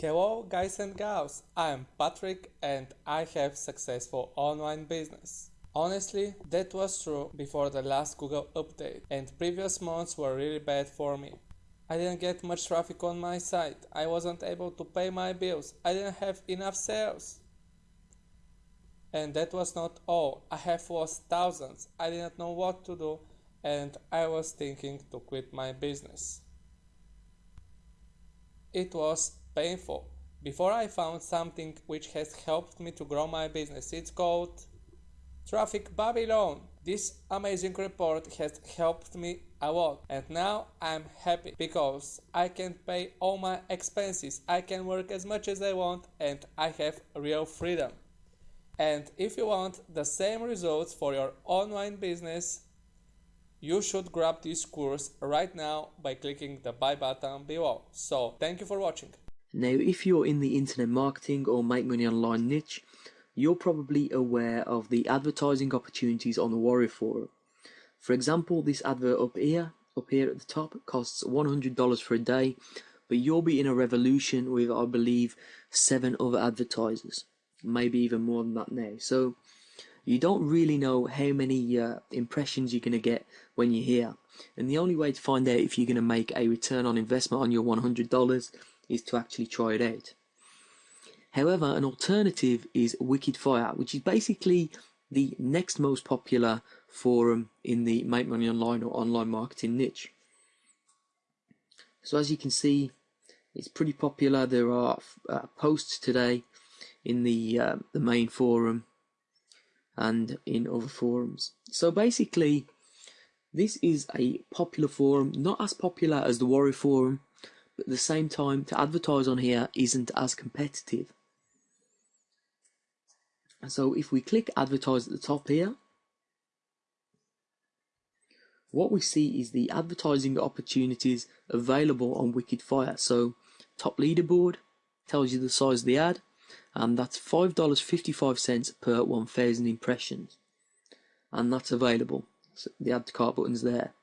Hello guys and gals, I am Patrick and I have successful online business. Honestly, that was true before the last Google update and previous months were really bad for me. I didn't get much traffic on my site, I wasn't able to pay my bills, I didn't have enough sales. And that was not all, I have lost thousands, I didn't know what to do and I was thinking to quit my business. It was painful. Before I found something which has helped me to grow my business. It's called Traffic Babylon. This amazing report has helped me a lot and now I'm happy because I can pay all my expenses, I can work as much as I want and I have real freedom. And if you want the same results for your online business, you should grab this course right now by clicking the buy button below. So thank you for watching. Now, if you're in the internet marketing or make money online niche, you're probably aware of the advertising opportunities on the Warrior Forum. For example, this advert up here, up here at the top, costs $100 for a day, but you'll be in a revolution with, I believe, seven other advertisers, maybe even more than that now. So you don't really know how many uh, impressions you're going to get when you're here. And the only way to find out if you're going to make a return on investment on your $100 is to actually try it out. However, an alternative is Wicked Fire, which is basically the next most popular forum in the make money online or online marketing niche. So as you can see, it's pretty popular. There are uh, posts today in the uh, the main forum and in other forums. So basically, this is a popular forum, not as popular as the Warrior Forum, but at the same time, to advertise on here isn't as competitive. So if we click advertise at the top here, what we see is the advertising opportunities available on Wicked Fire. So top leaderboard tells you the size of the ad, and that's $5.55 per 1,000 impressions. And that's available. So the add to cart button's there.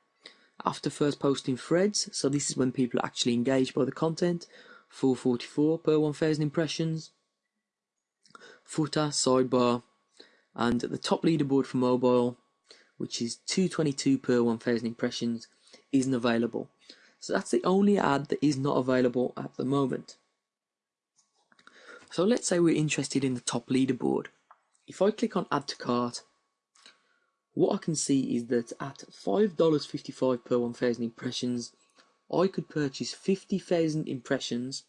After first posting threads, so this is when people are actually engaged by the content, 444 per 1,000 impressions. Footer, sidebar, and the top leaderboard for mobile, which is 222 per 1,000 impressions, isn't available. So that's the only ad that is not available at the moment. So let's say we're interested in the top leaderboard. If I click on add to cart, what I can see is that at $5.55 per 1000 impressions, I could purchase 50,000 impressions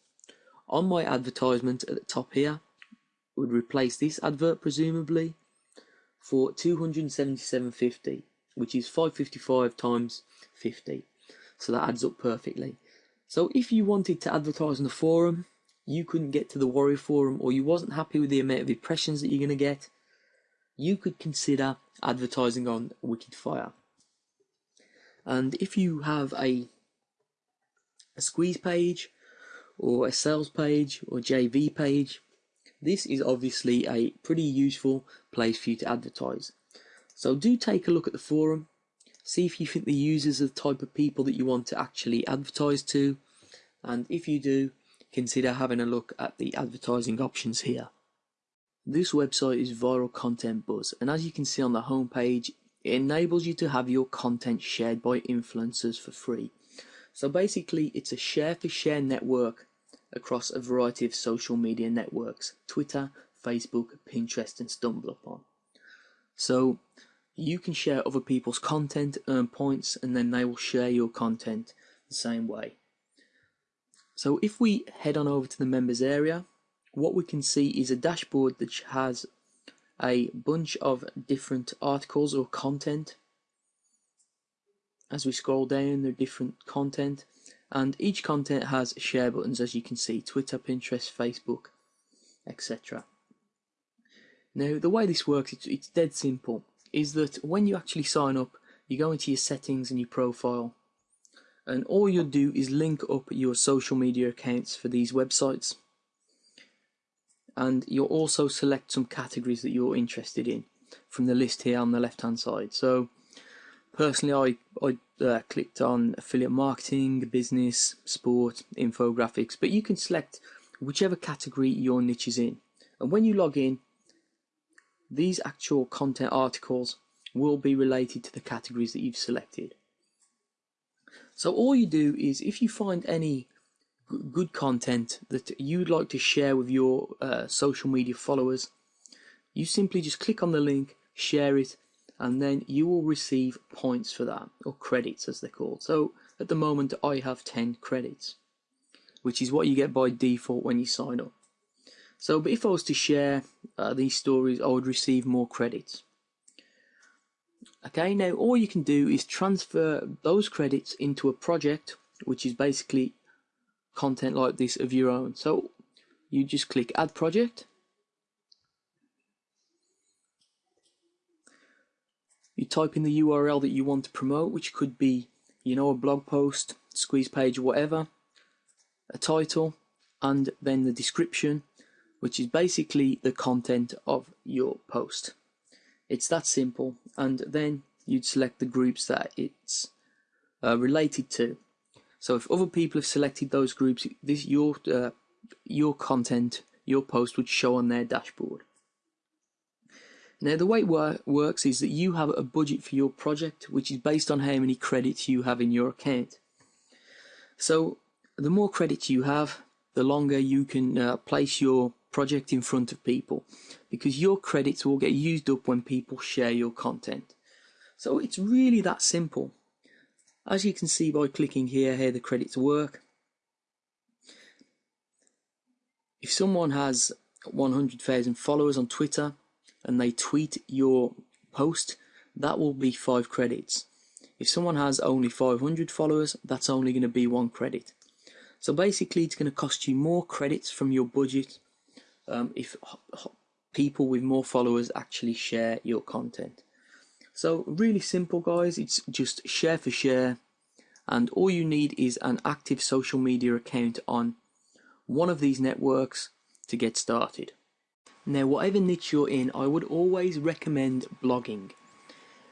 on my advertisement at the top here, would replace this advert presumably, for 277.50, which is 555 times 50. So that adds up perfectly. So if you wanted to advertise on the forum, you couldn't get to the Warrior Forum or you wasn't happy with the amount of impressions that you're going to get, you could consider advertising on Wicked Fire. And if you have a a squeeze page or a sales page or JV page, this is obviously a pretty useful place for you to advertise. So do take a look at the forum, see if you think the users are the type of people that you want to actually advertise to, and if you do, consider having a look at the advertising options here. This website is Viral Content Buzz and as you can see on the homepage it enables you to have your content shared by influencers for free. So basically it's a share for share network across a variety of social media networks Twitter, Facebook, Pinterest and StumbleUpon. So you can share other people's content, earn points and then they will share your content the same way. So if we head on over to the members area, what we can see is a dashboard that has a bunch of different articles or content. As we scroll down, there are different content, and each content has share buttons, as you can see Twitter, Pinterest, Facebook, etc. Now, the way this works, it's, it's dead simple. Is that when you actually sign up, you go into your settings and your profile, and all you'll do is link up your social media accounts for these websites and you'll also select some categories that you're interested in from the list here on the left hand side so personally I, I uh, clicked on affiliate marketing business sport infographics but you can select whichever category your niche is in. And when you log in, these actual content articles will be related to the categories that you've selected. So all you do is if you find any good content that you'd like to share with your uh, social media followers, you simply just click on the link, share it, and then you will receive points for that, or credits as they're called. So at the moment, I have 10 credits, which is what you get by default when you sign up. So, but if I was to share uh, these stories, I would receive more credits. Okay, now all you can do is transfer those credits into a project, which is basically content like this of your own. So you just click add project. You type in the URL that you want to promote, which could be, you know, a blog post, squeeze page, whatever, a title, and then the description, which is basically the content of your post. It's that simple, and then you'd select the groups that it's uh, related to. So if other people have selected those groups, this your uh, your content, your post would show on their dashboard. Now the way it wor works is that you have a budget for your project, which is based on how many credits you have in your account. So the more credits you have, the longer you can uh, place your project in front of people because your credits will get used up when people share your content. So it's really that simple. As you can see by clicking here here the credits work, if someone has 100,000 followers on Twitter and they tweet your post, that will be 5 credits. If someone has only 500 followers, that's only going to be 1 credit. So basically it's going to cost you more credits from your budget um, if people with more followers actually share your content. So really simple guys, it's just share for share and all you need is an active social media account on one of these networks to get started. Now whatever niche you're in, I would always recommend blogging.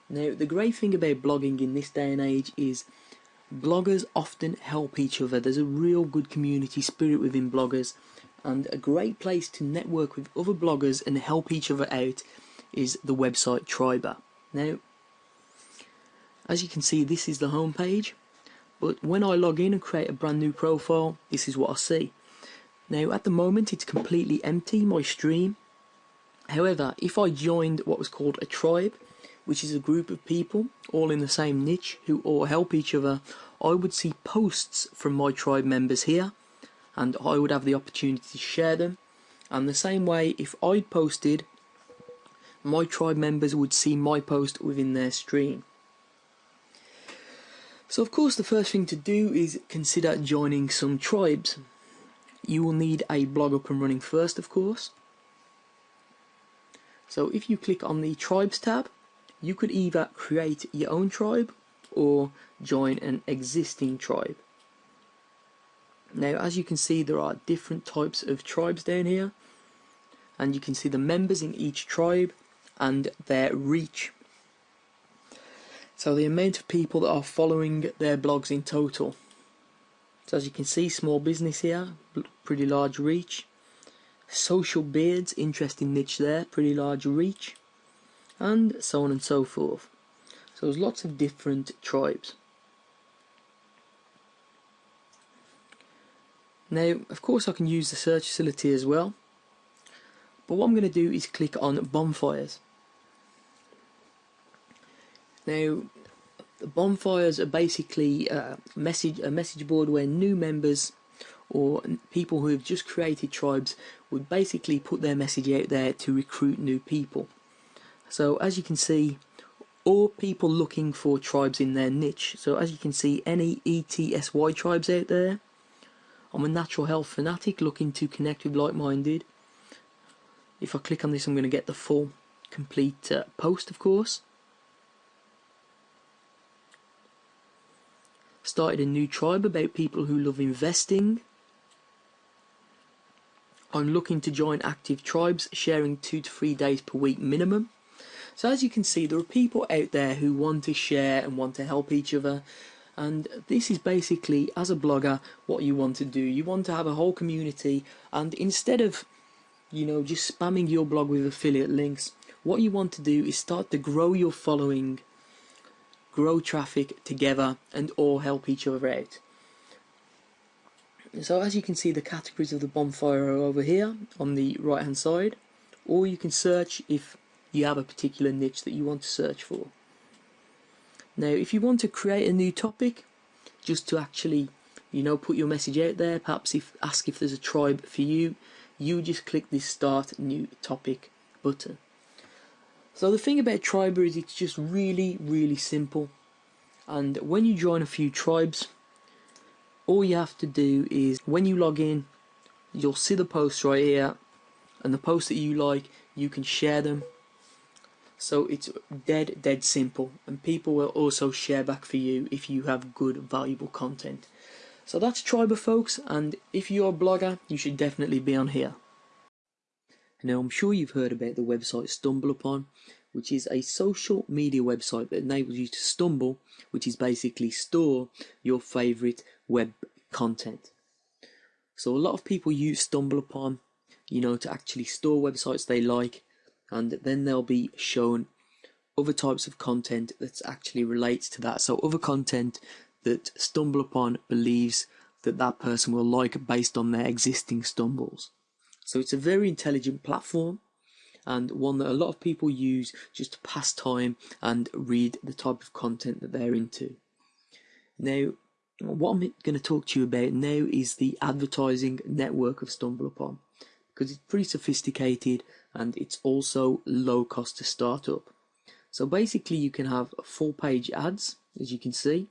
Now the great thing about blogging in this day and age is bloggers often help each other. There's a real good community spirit within bloggers and a great place to network with other bloggers and help each other out is the website Triberr. Now, as you can see, this is the home page, but when I log in and create a brand new profile, this is what I see. Now, at the moment, it's completely empty, my stream. However, if I joined what was called a tribe, which is a group of people all in the same niche who all help each other, I would see posts from my tribe members here and I would have the opportunity to share them. And the same way, if I posted, my tribe members would see my post within their stream. So, of course, the first thing to do is consider joining some tribes. You will need a blog up and running first, of course. So, if you click on the Tribes tab, you could either create your own tribe or join an existing tribe. Now as you can see there are different types of tribes down here and you can see the members in each tribe and their reach. So the amount of people that are following their blogs in total. So as you can see small business here, pretty large reach. Social beards, interesting niche there, pretty large reach. And so on and so forth. So there's lots of different tribes. Now, of course I can use the search facility as well, but what I'm going to do is click on bonfires. Now, bonfires are basically a message, a message board where new members or people who have just created tribes would basically put their message out there to recruit new people. So as you can see, or people looking for tribes in their niche. So as you can see, any ETSY tribes out there, I'm a natural health fanatic looking to connect with like-minded. If I click on this I'm going to get the full complete uh, post of course. Started a new tribe about people who love investing. I'm looking to join active tribes sharing two to three days per week minimum. So as you can see there are people out there who want to share and want to help each other And this is basically, as a blogger, what you want to do. You want to have a whole community, and instead of, you know, just spamming your blog with affiliate links, what you want to do is start to grow your following, grow traffic together, and all help each other out. So as you can see the categories of the bonfire are over here on the right hand side or you can search if you have a particular niche that you want to search for. Now if you want to create a new topic just to actually you know put your message out there perhaps if ask if there's a tribe for you you just click this start new topic button. So the thing about Triberr is it's just really really simple. And when you join a few tribes all you have to do is when you log in you'll see the posts right here. And the posts that you like you can share them. So it's dead dead simple. And people will also share back for you if you have good valuable content. So that's Triberr folks. And if you're a blogger you should definitely be on here now I'm sure you've heard about the website StumbleUpon which is a social media website that enables you to stumble which is basically store your favorite web content. So a lot of people use StumbleUpon, you know, to actually store websites they like, and then they'll be shown other types of content that actually relates to that. So other content that StumbleUpon believes that that person will like based on their existing stumbles. So it's a very intelligent platform and one that a lot of people use just to pass time and read the type of content that they're into. Now, what I'm going to talk to you about now is the advertising network of StumbleUpon because it's pretty sophisticated and it's also low cost to start up. So basically you can have full page ads as you can see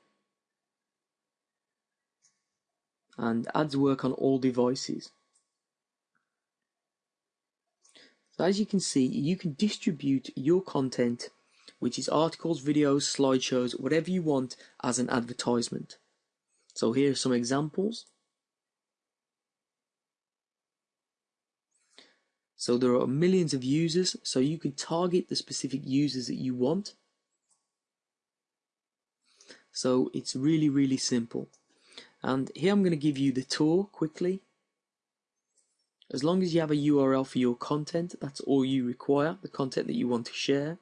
and ads work on all devices. So as you can see you can distribute your content which is articles, videos, slideshows, whatever you want as an advertisement. So here are some examples. So there are millions of users, so you can target the specific users that you want. So it's really, really simple. And here I'm going to give you the tour quickly. As long as you have a URL for your content, that's all you require, the content that you want to share.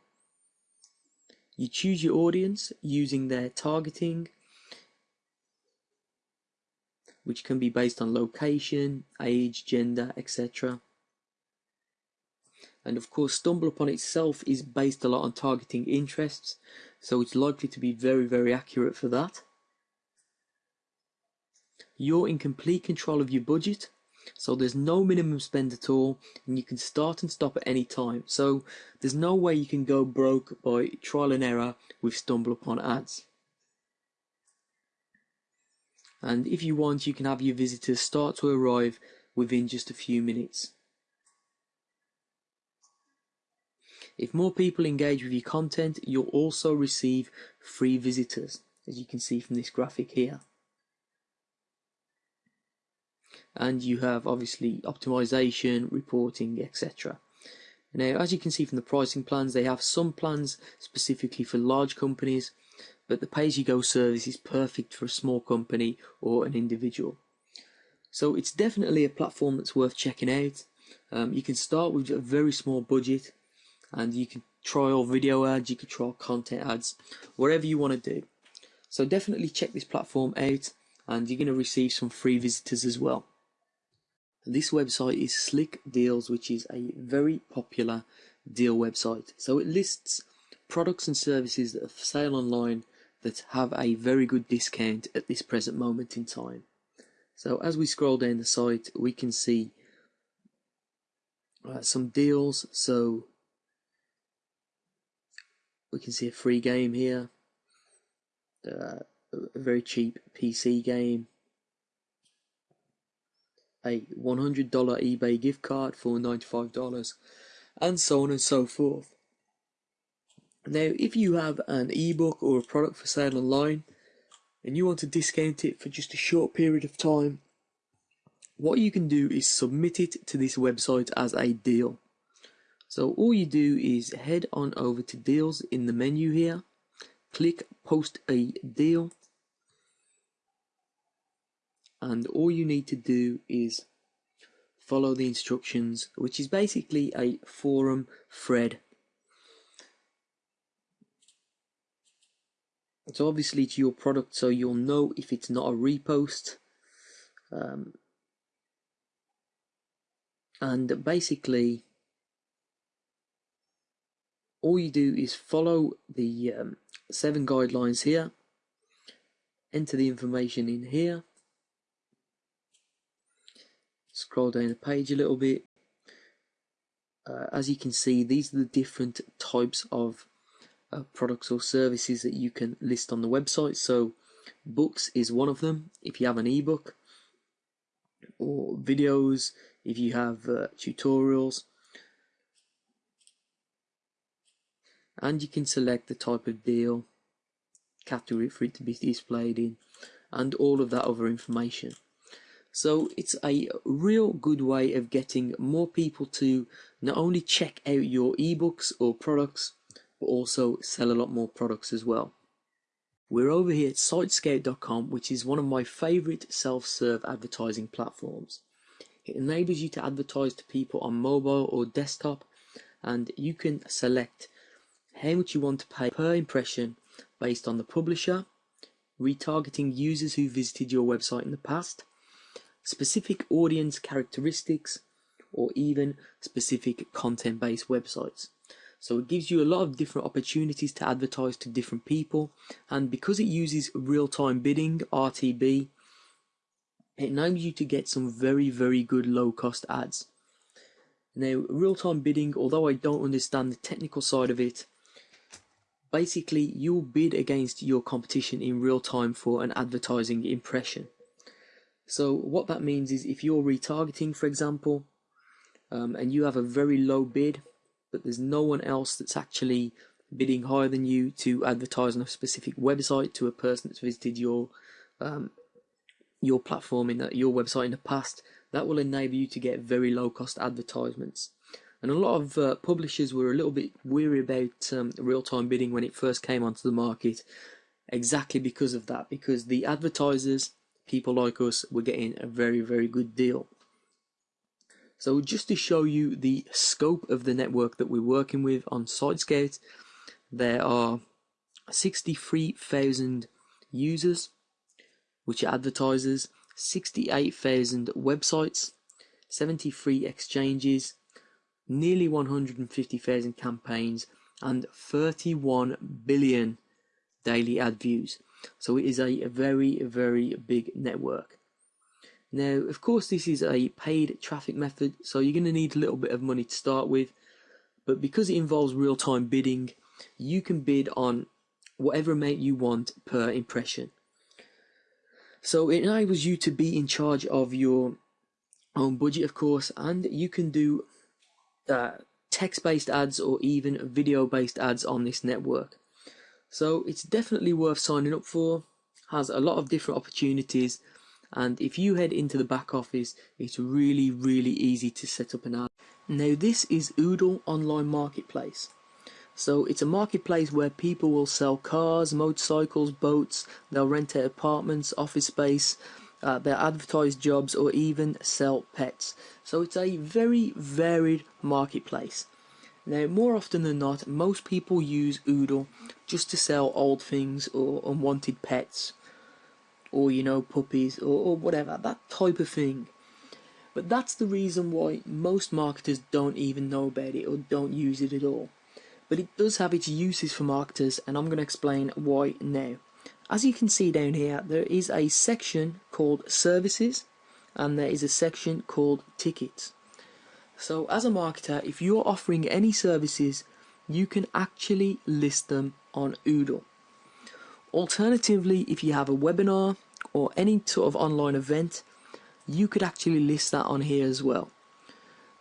You choose your audience using their targeting, which can be based on location, age, gender, etc. And of course, StumbleUpon itself is based a lot on targeting interests, so it's likely to be very, very accurate for that. You're in complete control of your budget, so there's no minimum spend at all, and you can start and stop at any time. So there's no way you can go broke by trial and error with stumble upon ads. And if you want, you can have your visitors start to arrive within just a few minutes. If more people engage with your content, you'll also receive free visitors, as you can see from this graphic here. And you have obviously optimization, reporting, etc. Now, as you can see from the pricing plans, they have some plans specifically for large companies but the pay-as-you-go service is perfect for a small company or an individual. So it's definitely a platform that's worth checking out. Um, you can start with a very small budget and you can trial video ads, you can trial content ads, whatever you want to do. So definitely check this platform out and you're going to receive some free visitors as well. This website is Slick Deals, which is a very popular deal website. So it lists products and services that are for sale online that have a very good discount at this present moment in time. So as we scroll down the site, we can see uh, some deals. So we can see a free game here, uh, a very cheap PC game, a $100 eBay gift card for $95, and so on and so forth. Now, if you have an ebook or a product for sale online and you want to discount it for just a short period of time, what you can do is submit it to this website as a deal. So all you do is head on over to deals in the menu here, click post a deal, and all you need to do is follow the instructions which is basically a forum thread. It's obviously to your product so you'll know if it's not a repost. Um, and basically all you do is follow the um, seven guidelines here enter the information in here scroll down the page a little bit. Uh, as you can see these are the different types of uh, products or services that you can list on the website. So books is one of them. If you have an ebook or videos if you have uh, tutorials. And you can select the type of deal category for it to be displayed in and all of that other information so it's a real good way of getting more people to not only check out your ebooks or products but also sell a lot more products as well. We're over here at sitescout.com which is one of my favorite self-serve advertising platforms. It enables you to advertise to people on mobile or desktop and you can select how much you want to pay per impression based on the publisher, retargeting users who visited your website in the past, specific audience characteristics, or even specific content based websites. So it gives you a lot of different opportunities to advertise to different people, and because it uses real time bidding, RTB, it enables you to get some very, very good low cost ads. Now, real time bidding, although I don't understand the technical side of it, basically you'll bid against your competition in real time for an advertising impression. So what that means is if you're retargeting, for example, um, and you have a very low bid, but there's no one else that's actually bidding higher than you to advertise on a specific website to a person that's visited your um, your platform in the, your website in the past, that will enable you to get very low cost advertisements. And a lot of uh, publishers were a little bit weary about um, real time bidding when it first came onto the market, exactly because of that, because the advertisers, people like us, were getting a very, very good deal. So, just to show you the scope of the network that we're working with on SiteScout, there are 63,000 users, which are advertisers, 68,000 websites, 73 exchanges, nearly 150,000 campaigns, and 31 billion daily ad views. So it is a, very, very big network. Now, of course, this is a paid traffic method, so you're going to need a little bit of money to start with. But because it involves real time bidding, you can bid on whatever amount you want per impression. So it enables you to be in charge of your own budget, of course, and you can do uh, text-based ads or even video-based ads on this network. So it's definitely worth signing up for. Has a lot of different opportunities, and if you head into the back office, it's really really easy to set up an ad. Now this is Oodle Online Marketplace. So it's a marketplace where people will sell cars, motorcycles, boats, they'll rent out apartments, office space, uh, they'll advertise jobs or even sell pets. So it's a very varied marketplace. Now, more often than not, most people use Oodle just to sell old things or unwanted pets, or you know, puppies or, or whatever, that type of thing. But that's the reason why most marketers don't even know about it or don't use it at all. But it does have its uses for marketers, and I'm going to explain why now. As you can see down here, there is a section called services and there is a section called tickets. So as a marketer, if you're offering any services, you can actually list them on Oodle. Alternatively, if you have a webinar or any sort of online event, you could actually list that on here as well.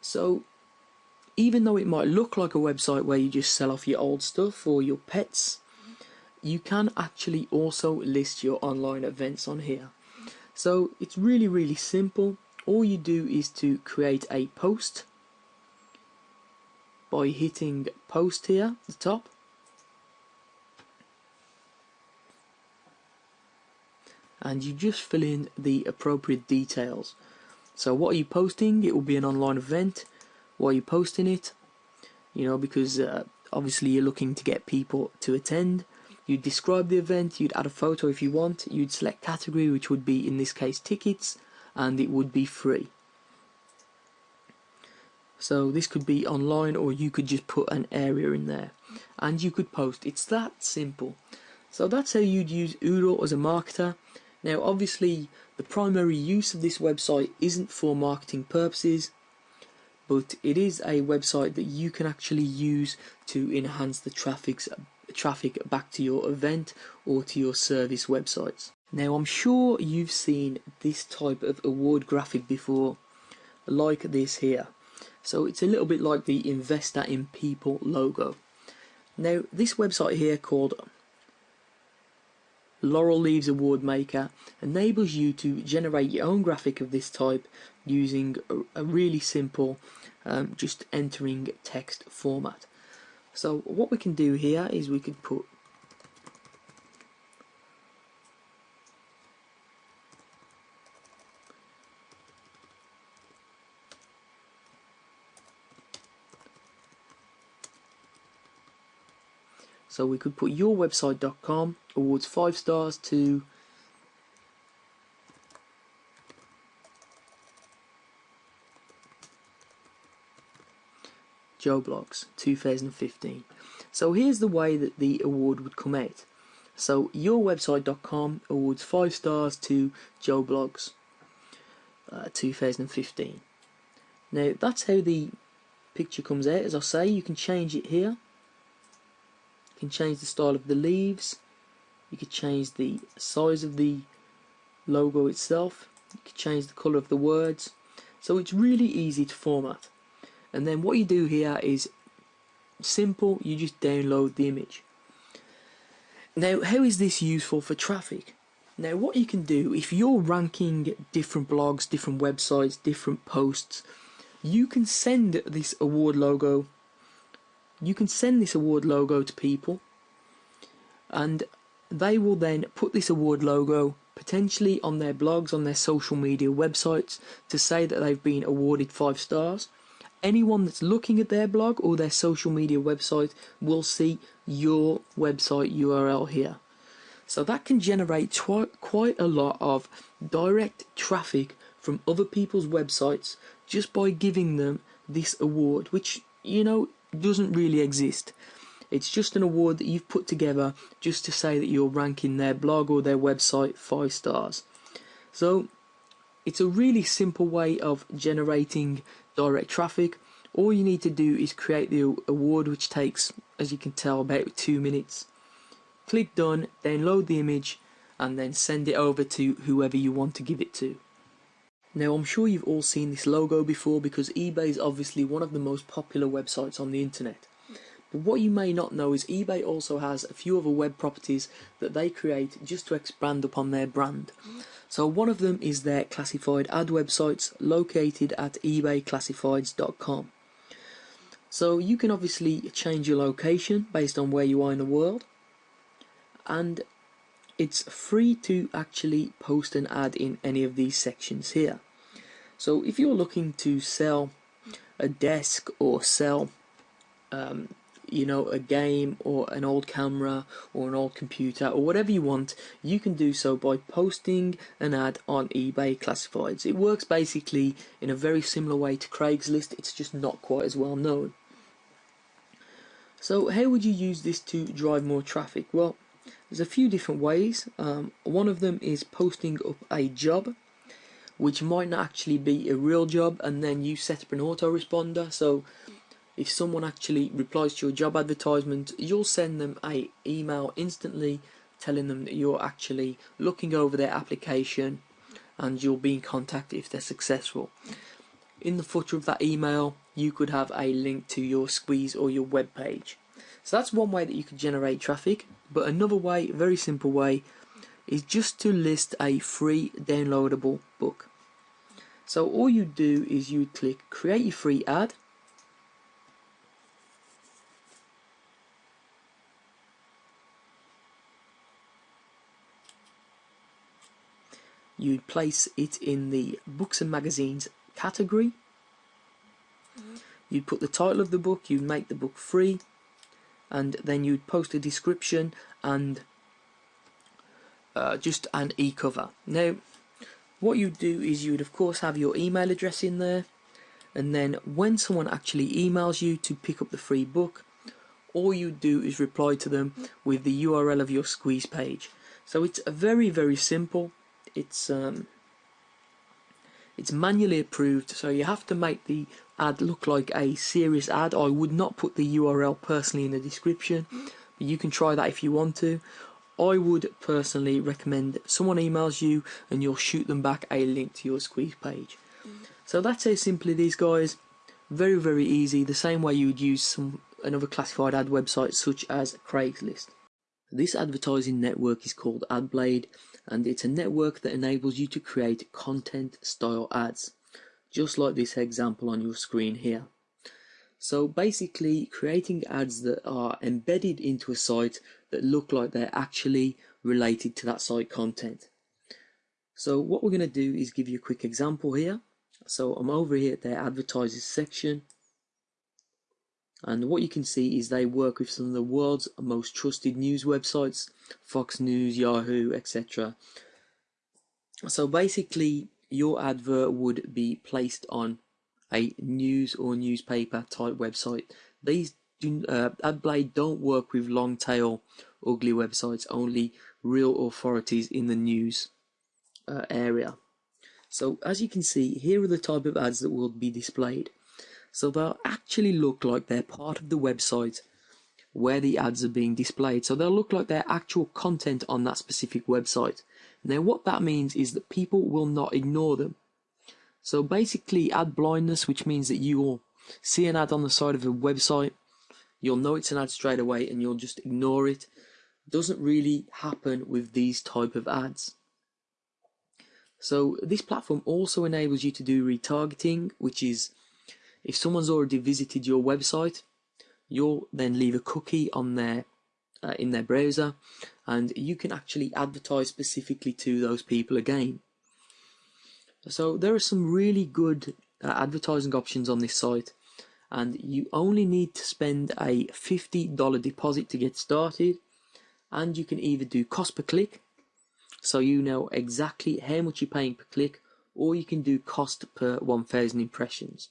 So even though it might look like a website where you just sell off your old stuff or your pets, you can actually also list your online events on here. So it's really, really simple. All you do is to create a post by hitting post here at the top. and you just fill in the appropriate details. So what are you posting? It will be an online event. Why are you posting it? You know, because uh, obviously you're looking to get people to attend. You'd describe the event, you'd add a photo if you want, you'd select category, which would be in this case tickets, and it would be free. So this could be online or you could just put an area in there and you could post. It's that simple. So that's how you'd use Oodle as a marketer. Now obviously the primary use of this website isn't for marketing purposes but it is a website that you can actually use to enhance the traffic's traffic back to your event or to your service websites. Now I'm sure you've seen this type of award graphic before like this here. So it's a little bit like the Investor in People logo. Now, this website here called Laurel Leaves Award Maker enables you to generate your own graphic of this type using a, really simple um, just entering text format. So what we can do here is we could put So we could put yourwebsite.com awards five stars to Joe Bloggs 2015. So here's the way that the award would come out. So yourwebsite.com awards five stars to Joe Bloggs uh, 2015. Now that's how the picture comes out. As I say, you can change it here can change the style of the leaves. You can change the size of the logo itself. You can change the color of the words. So it's really easy to format. And then what you do here is simple. You just download the image. Now how is this useful for traffic? Now what you can do if you're ranking different blogs different websites different posts you can send this award logo you can send this award logo to people and they will then put this award logo potentially on their blogs, on their social media websites to say that they've been awarded five stars. Anyone that's looking at their blog or their social media website will see your website URL here. So that can generate quite a lot of direct traffic from other people's websites just by giving them this award, which, you know, doesn't really exist. It's just an award that you've put together just to say that you're ranking their blog or their website five stars. So it's a really simple way of generating direct traffic. All you need to do is create the award, which takes, as you can tell, about two minutes. Click done, download the image, and then send it over to whoever you want to give it to. Now I'm sure you've all seen this logo before because eBay is obviously one of the most popular websites on the internet. But what you may not know is eBay also has a few other web properties that they create just to expand upon their brand. So one of them is their classified ad websites located at ebayclassifieds.com. So you can obviously change your location based on where you are in the world and it's free to actually post an ad in any of these sections here. So if you're looking to sell a desk or sell um, you know a game or an old camera or an old computer or whatever you want you can do so by posting an ad on eBay classifieds. It works basically in a very similar way to Craigslist. It's just not quite as well known. So how would you use this to drive more traffic? Well there's a few different ways. Um, one of them is posting up a job, which might not actually be a real job, and then you set up an autoresponder. So if someone actually replies to your job advertisement, you'll send them a email instantly telling them that you're actually looking over their application and you'll be in contact if they're successful. In the footer of that email, you could have a link to your squeeze or your web page. So that's one way that you could generate traffic. But another way, very simple way, is just to list a free downloadable book. So all you do is you click create your free ad you'd place it in the books and magazines category. Mm-hmm. You'd put the title of the book, you'd make the book free, and then you'd post a description and uh, just an e-cover. Now, what you'd do is you'd of course have your email address in there, and then when someone actually emails you to pick up the free book, all you do is reply to them with the URL of your squeeze page. So it's very very simple. It's um, it's manually approved, so you have to make the ad look like a serious ad. I would not put the URL personally in the description, but you can try that if you want to. I would personally recommend someone emails you and you'll shoot them back a link to your squeeze page. So that's how simply these guys. Very, very easy. The same way you would use some another classified ad website such as Craigslist. This advertising network is called AdBlade and it's a network that enables you to create content style ads, just like this example on your screen here. So basically creating ads that are embedded into a site that look like they're actually related to that site content. So what we're going to do is give you a quick example here. So I'm over here at their advertisers section and what you can see is they work with some of the world's most trusted news websites, Fox News, Yahoo, etc. So basically, your advert would be placed on a news or newspaper type website. These do, uh, AdBlade don't work with long tail, ugly websites, only real authorities in the news uh, area. So as you can see, here are the type of ads that will be displayed. So they'll actually look like they're part of the website where the ads are being displayed. So they'll look like they're actual content on that specific website. Now what that means is that people will not ignore them. So basically ad blindness, which means that you will see an ad on the side of a website, you'll know it's an ad straight away and you'll just ignore it, doesn't really happen with these type of ads. So this platform also enables you to do retargeting, which is if someone's already visited your website, you'll then leave a cookie on their uh, in their browser, and you can actually advertise specifically to those people again. So there are some really good uh, advertising options on this site, and you only need to spend a $50 deposit to get started, and you can either do cost per click, so you know exactly how much you're paying per click, or you can do cost per 1000 impressions.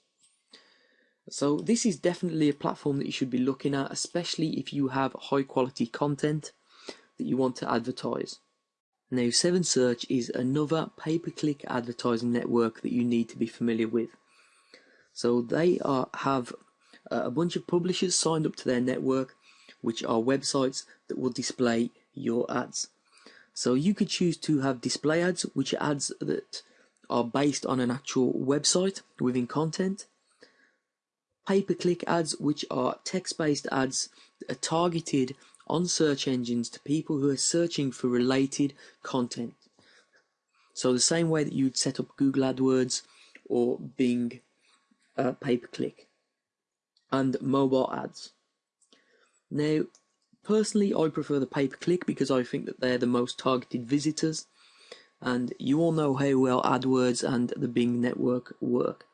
So this is definitely a platform that you should be looking at, especially if you have high quality content that you want to advertise. Now 7Search is another pay-per-click advertising network that you need to be familiar with. So they are, have uh, a bunch of publishers signed up to their network, which are websites that will display your ads. So you could choose to have display ads, which are ads that are based on an actual website within content pay-per-click ads, which are text-based ads are targeted on search engines to people who are searching for related content. So the same way that you'd set up Google AdWords or Bing uh, pay-per-click and mobile ads. Now, personally, I prefer the pay-per-click because I think that they're the most targeted visitors and you all know how well AdWords and the Bing network work.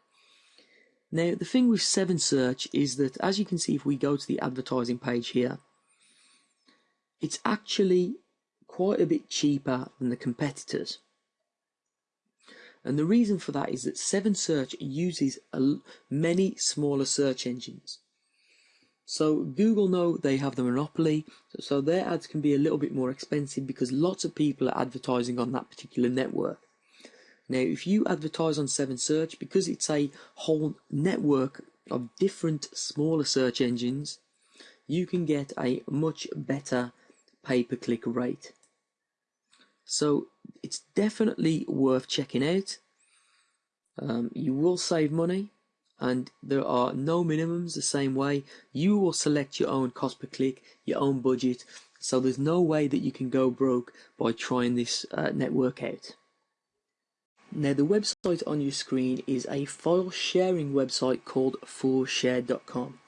Now, the thing with 7Search is that, as you can see, if we go to the advertising page here, it's actually quite a bit cheaper than the competitors. And the reason for that is that 7Search uses a, many smaller search engines. So Google know they have the monopoly, so their ads can be a little bit more expensive because lots of people are advertising on that particular network. Now, if you advertise on 7Search, because it's a whole network of different smaller search engines, you can get a much better pay-per-click rate. So it's definitely worth checking out. Um, you will save money and there are no minimums the same way. You will select your own cost per click, your own budget, so there's no way that you can go broke by trying this uh, network out. Now the website on your screen is a file sharing website called 4shared.com.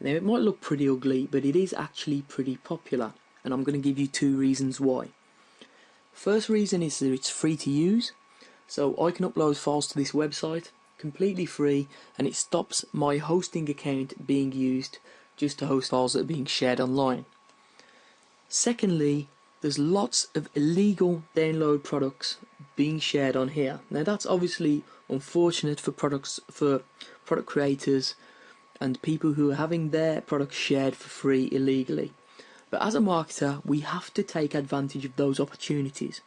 Now it might look pretty ugly but it is actually pretty popular and I'm going to give you two reasons why. First reason is that it's free to use, so I can upload files to this website completely free and it stops my hosting account being used just to host files that are being shared online. Secondly, there's lots of illegal download products being shared on here. Now that's obviously unfortunate for products for product creators and people who are having their products shared for free illegally. But as a marketer, we have to take advantage of those opportunities.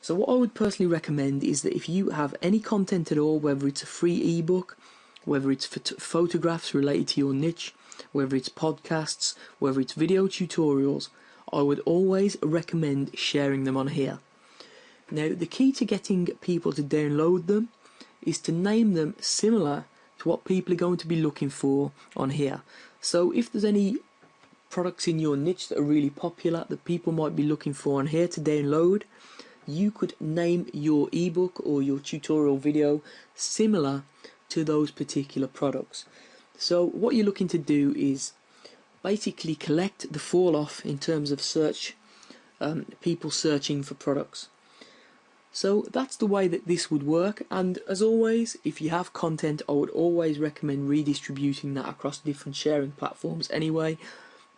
So what I would personally recommend is that if you have any content at all, whether it's a free ebook, whether it's photographs related to your niche, whether it's podcasts, whether it's video tutorials, I would always recommend sharing them on here. Now, the key to getting people to download them is to name them similar to what people are going to be looking for on here. So if there's any products in your niche that are really popular that people might be looking for on here to download, you could name your ebook or your tutorial video similar to those particular products. So what you're looking to do is basically collect the fall off in terms of search um, people searching for products. So that's the way that this would work and as always if you have content I would always recommend redistributing that across different sharing platforms anyway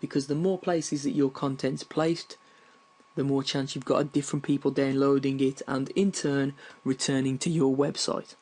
because the more places that your content's placed the more chance you've got of different people downloading it and in turn returning to your website.